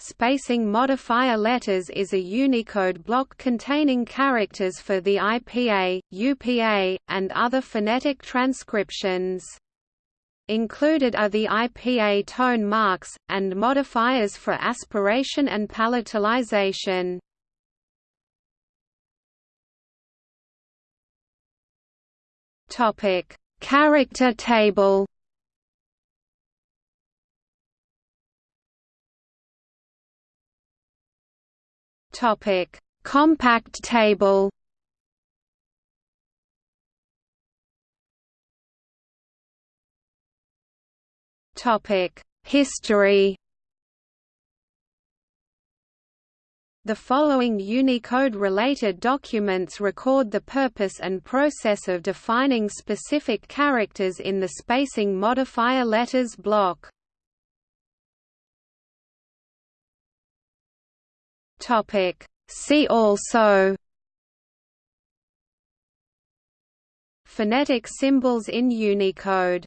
spacing modifier letters is a Unicode block containing characters for the IPA, UPA, and other phonetic transcriptions. Included are the IPA tone marks, and modifiers for aspiration and palatalization. Character table Topic: Compact table. Topic: History. The following Unicode-related documents record the purpose and process of defining specific characters in the spacing modifier letters block. Topic. See also Phonetic symbols in Unicode